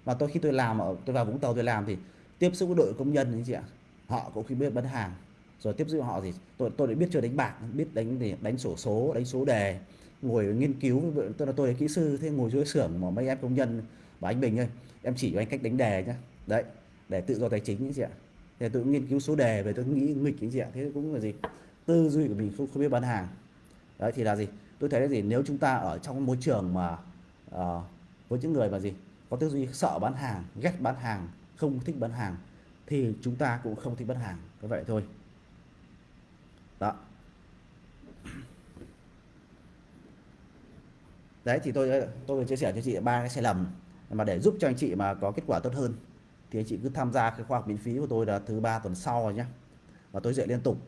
Và tôi khi tôi làm ở, tôi vào vũng tàu tôi làm thì tiếp xúc với đội công nhân anh chị ạ, họ cũng khi biết bán hàng. Rồi tiếp xúc họ thì tôi tôi đã biết chơi đánh bạc, biết đánh thì đánh sổ số, đánh số đề, ngồi nghiên cứu tôi là tôi là kỹ sư, thế ngồi dưới xưởng mà mấy em công nhân và anh Bình ơi, em chỉ cho anh cách đánh đề nhá. Đấy, để tự do tài chính anh chị ạ. Thì tôi nghiên cứu số đề về, tôi nghĩ nghịch anh chị ạ, thế cũng là gì? Tư duy của mình không, không biết bán hàng. Đấy thì là gì? Tôi thấy là gì? Nếu chúng ta ở trong môi trường mà uh, với những người mà gì? Có tư duy sợ bán hàng ghét bán hàng không thích bán hàng thì chúng ta cũng không thích bán hàng. Như vậy thôi. Đó. Đấy thì tôi tôi chia sẻ cho chị ba cái sai lầm. Mà để giúp cho anh chị mà có kết quả tốt hơn thì anh chị cứ tham gia cái khoa học miễn phí của tôi là thứ ba tuần sau rồi nhé và tôi dạy liên tục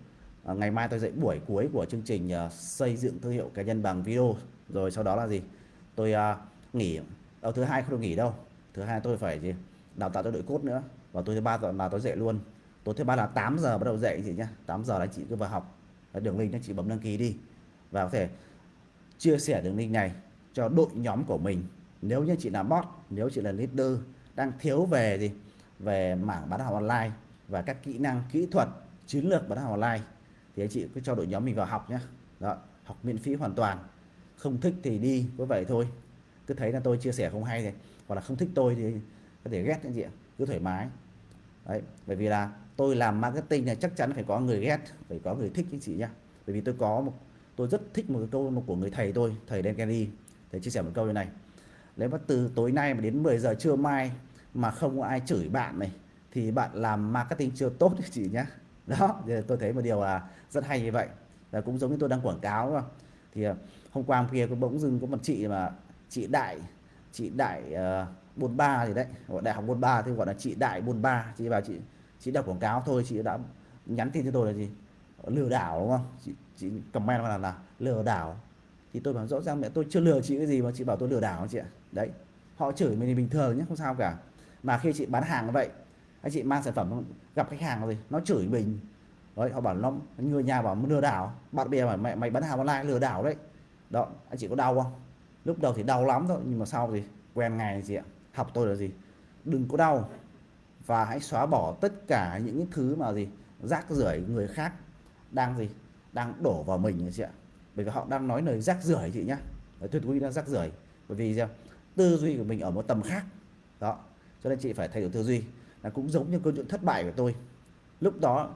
à, ngày mai tôi dạy buổi cuối của chương trình uh, xây dựng thương hiệu cá nhân bằng video. Rồi sau đó là gì? Tôi uh, nghỉ. Ở thứ hai không được nghỉ đâu. Thứ hai tôi phải gì? Đào tạo cho đội cốt nữa. Và tôi thứ ba là tôi dạy luôn. Tối thứ ba là 8 giờ bắt đầu dạy anh chị nhé 8 giờ là chị cứ vào học. Đường link anh chị bấm đăng ký đi. Và có thể chia sẻ đường link này cho đội nhóm của mình. Nếu như chị là bot nếu chị là leader đang thiếu về gì? Về mảng bán hàng online và các kỹ năng kỹ thuật chiến lược bán hàng online thì anh chị cứ cho đội nhóm mình vào học nhé đó, học miễn phí hoàn toàn. Không thích thì đi có vậy thôi. Cứ thấy là tôi chia sẻ không hay thì hoặc là không thích tôi thì có thể ghét anh chị cứ thoải mái. Đấy, bởi vì là tôi làm marketing này chắc chắn phải có người ghét, phải có người thích anh chị nhá. Bởi vì tôi có một, tôi rất thích một cái câu một của người thầy tôi, thầy Dan Kenny. Thầy chia sẻ một câu như này. Nếu mà từ tối nay mà đến 10 giờ trưa mai mà không có ai chửi bạn này, thì bạn làm marketing chưa tốt chị nhá đó thì tôi thấy một điều là rất hay như vậy. Là cũng giống như tôi đang quảng cáo đúng không? thì ờ, hôm qua hôm kia có bỗng dưng có một chị mà chị đại chị đại uh, bôn ba gì đấy gọi đại học bôn ba thì gọi là chị đại bôn ba. Chị vào chị chị đọc quảng cáo thôi chị đã nhắn tin cho tôi là gì? Lừa đảo đúng không? Chị, chị comment là là lừa đảo. Thì tôi bảo rõ ràng mẹ tôi chưa lừa chị cái gì mà chị bảo tôi lừa đảo chị ạ. Đấy họ chửi mình thì bình thường nhé không sao cả. Mà khi chị bán hàng như vậy anh chị mang sản phẩm, gặp khách hàng rồi, nó chửi mình. Đấy, họ bảo nó người nhà bảo lừa đảo. Bạn bè bảo mẹ mày bán hàng online lừa đảo đấy. Đó, anh chị có đau không? Lúc đầu thì đau lắm thôi, nhưng mà sau thì quen ngày gì ạ? Học tôi là gì? Đừng có đau. Và hãy xóa bỏ tất cả những cái thứ mà gì, rác rưởi người khác đang gì, đang đổ vào mình chị ạ. Bởi vì họ đang nói lời rác rưởi chị nhá. Tuyệt quý đang rác rưởi. Bởi vì sao? Tư duy của mình ở một tầm khác. Đó, cho nên chị phải thay đổi tư duy là cũng giống như câu chuyện thất bại của tôi. Lúc đó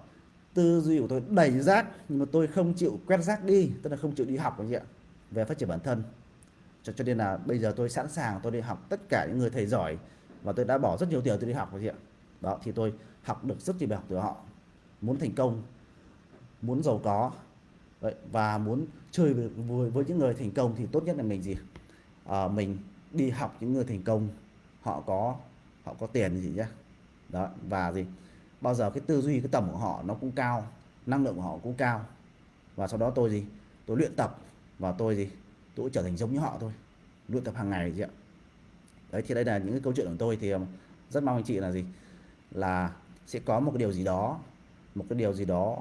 tư duy của tôi đầy rác nhưng mà tôi không chịu quét rác đi tức là không chịu đi học anh chị ạ về phát triển bản thân. Cho, cho nên là bây giờ tôi sẵn sàng tôi đi học tất cả những người thầy giỏi và tôi đã bỏ rất nhiều tiền tôi đi học anh chị ạ. Đó thì tôi học được rất nhiều bài học từ họ. Muốn thành công muốn giàu có Đấy, và muốn chơi với, với, với những người thành công thì tốt nhất là mình gì? À, mình đi học những người thành công họ có họ có tiền gì nhé đó và gì? Bao giờ cái tư duy cái tầm của họ nó cũng cao năng lượng của họ cũng cao. Và sau đó tôi gì? Tôi luyện tập và tôi gì? Tôi cũng trở thành giống như họ thôi. Luyện tập hàng ngày gì ạ. Đấy thì đây là những cái câu chuyện của tôi thì um, rất mong anh chị là gì? Là sẽ có một cái điều gì đó một cái điều gì đó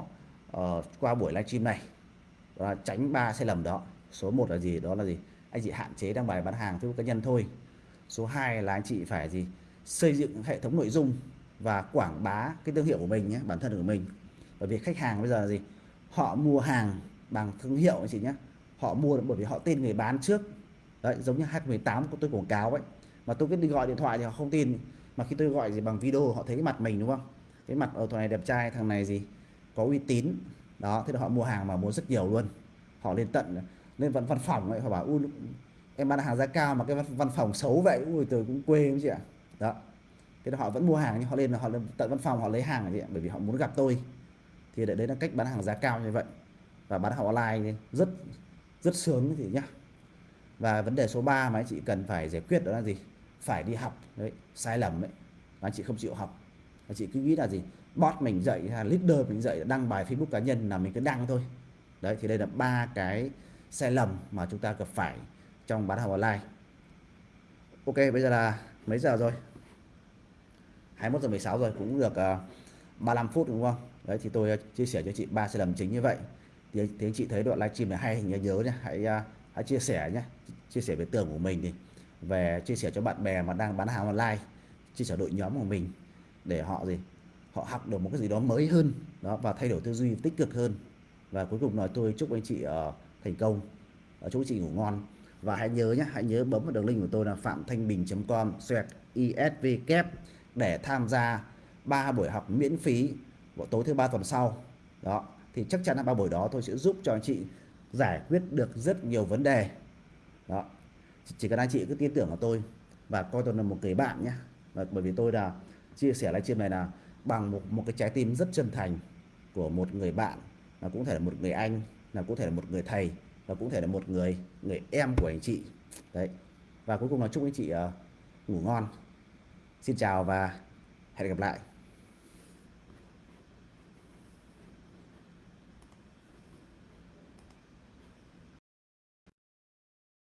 uh, qua buổi livestream này. Là tránh ba sai lầm đó. Số 1 là gì? Đó là gì? Anh chị hạn chế đăng bài bán hàng Facebook cá nhân thôi. Số 2 là anh chị phải gì? Xây dựng hệ thống nội dung và quảng bá cái thương hiệu của mình nhé bản thân của mình. Bởi vì khách hàng bây giờ là gì? Họ mua hàng bằng thương hiệu anh chị nhé. Họ mua bởi vì họ tin người bán trước. Đấy giống như H18 của tôi quảng cáo ấy. Mà tôi cứ đi gọi điện thoại thì họ không tin. Mà khi tôi gọi gì bằng video họ thấy cái mặt mình đúng không? Cái mặt ở thằng này đẹp trai thằng này gì? Có uy tín. Đó thế là họ mua hàng mà mua rất nhiều luôn. Họ lên tận lên văn văn phòng ấy họ bảo u em bán hàng giá cao mà cái văn, văn phòng xấu vậy. Ui tôi cũng quê không chị ạ. Đó thế là họ vẫn mua hàng, nhưng họ lên là họ lên tận văn phòng, họ lấy hàng vậy bởi vì họ muốn gặp tôi. Thì đấy là cách bán hàng giá cao như vậy. Và bán hàng online rất rất sướng thì nhá. Và vấn đề số 3 mà anh chị cần phải giải quyết đó là gì? Phải đi học, đấy, sai lầm đấy. Anh chị không chịu học. Anh chị cứ nghĩ là gì? Bot mình dạy là leader mình dạy, đăng bài Facebook cá nhân là mình cứ đăng thôi. Đấy, thì đây là ba cái sai lầm mà chúng ta gặp phải trong bán hàng online. Ok, bây giờ là mấy giờ rồi? 21 giờ 16 rồi cũng được ờ, uh, 35 phút đúng không? Đấy thì tôi uh, chia sẻ cho chị ba sai lầm chính như vậy. Thì, thì anh chị thấy đoạn livestream này hay nhớ nhớ nhé hãy uh, hãy chia sẻ nhé chia sẻ với tường của mình đi. Về chia sẻ cho bạn bè mà đang bán hàng online. Chia sẻ đội nhóm của mình để họ gì? Họ học được một cái gì đó mới hơn. Đó và thay đổi tư duy tích cực hơn. Và cuối cùng nói tôi chúc anh chị uh, thành công. Uh, chúc anh chị ngủ ngon. Và hãy nhớ nhé hãy nhớ bấm vào đường link của tôi là phạm thanh bình.com xoẹt isv kép để tham gia ba buổi học miễn phí vào tối thứ ba tuần sau. Đó thì chắc chắn là ba buổi đó tôi sẽ giúp cho anh chị giải quyết được rất nhiều vấn đề. Đó chỉ cần anh chị cứ tin tưởng vào tôi và coi tôi là một người bạn nhé. Bởi vì tôi là chia sẻ livestream này là bằng một một cái trái tim rất chân thành của một người bạn là cũng thể là một người anh là cũng thể là một người thầy và cũng thể là một người người em của anh chị. Đấy. Và cuối cùng là chúc anh chị uh, ngủ ngon xin chào và hẹn gặp lại.